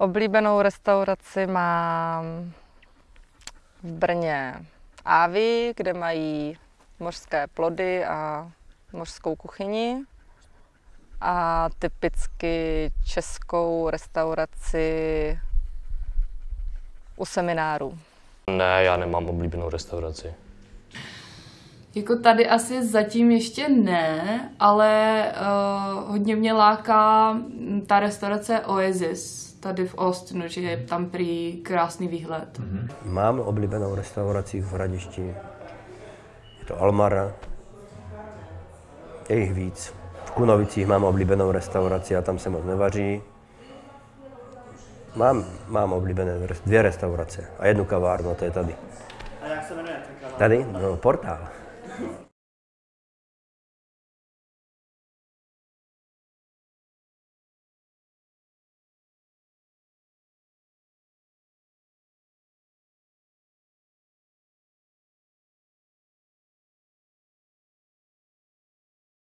Oblíbenou restauraci mám v Brně Ávy, kde mají mořské plody a mořskou kuchyni. A typicky českou restauraci u semináru. Ne, já nemám oblíbenou restauraci. Jako tady asi zatím ještě ne, ale uh, hodně mě láká mm, ta restaurace Oasis tady v Austinu, že je tam prý krásný výhled. Mm-hmm. Mám oblíbenou restauraci v Hradišti. Je to Almara. Je jich víc. V Kunovicích mám oblíbenou restauraci a tam se moc nevaří. Mám, mám oblíbené dvě restaurace a jednu kavárnu, to je tady. A jak se jmenuje ten? Tady? No, portál. Yeah.